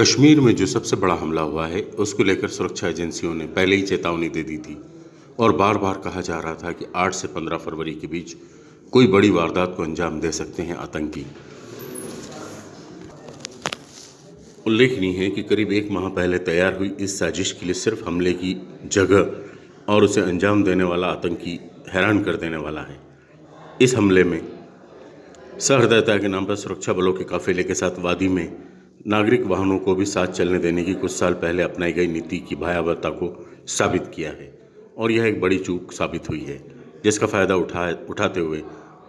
कश्मीर में जो सबसे बड़ा हमला हुआ है, उसको लेकर सुरक्षा एजेंसियों ने पहले ही चेतावनी दे दी थी। और बार बार कहा जा रहा था कि 8 से 15 फरवरी के बीच कोई बड़ी वारदात को अंजाम दे सकते हैं आतंकी। उल्लेखनीय है कि करीब एक माह पहले तैयार हुई इस साजिश के लिए सिर्फ़ हमले की जगह और उसे अंजाम देने वाला आतंकी हैरान कर देने वाला है। इस हमले में सहृदयता के नाम पर सुरक्षा बलों के काफिले के साथ वादी में नागरिक वाहनों को भी साथ चलने देने की कुछ साल पहले अपनाई गई नीति की भयावहता को साबित किया है और यह एक बड़ी चूक साबित हुई है, जिसका फ़ायदा उठा, उठाते हुए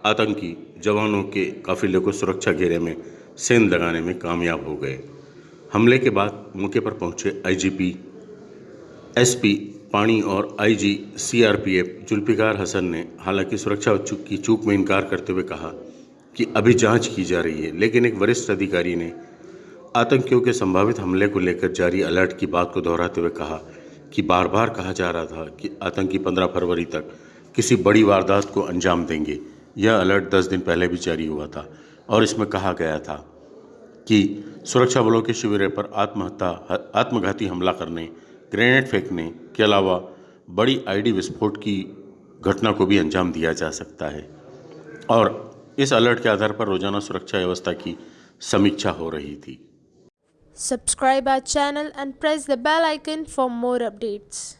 आतंकी जवानों के काफिले को सुरक्षा घेरे में सेंध लगाने में कामयाब हो गए। हमले के बाद मौके पर पहुँचे आईजीपी एसपी पानी और आईजी सीआरपीएफ जुल्फिकार हसन ने हालाँकि सुरक्षा की चूक में इनकार करते हुए कहा कि अभी जाँच की जा रही है, लेकिन एक वरिष्ठ अधिकारी ने आतंकियों के संभावित हमले को लेकर जारी अलर्ट की बात को दोहराते हुए कहा कि बार बार कहा जा रहा था कि आतंकी 15 फरवरी तक किसी बड़ी वारदात को अंजाम देंगे। यह अलर्ट 10 दिन पहले भी जारी हुआ था और इसमें कहा गया था कि सुरक्षा बलों के शिविर पर आत्महत्या, आत्मघाती हमला करने, ग्रेनेड फेंकने के अलावा बड़ी आईडी विस्फोट की घटना को भी अंजाम दिया जा सकता है। और इस अलर्ट के आधार पर रोज़ाना सुरक्षा व्यवस्था की समीक्षा हो रही थी। Subscribe our channel and press the bell icon for more updates.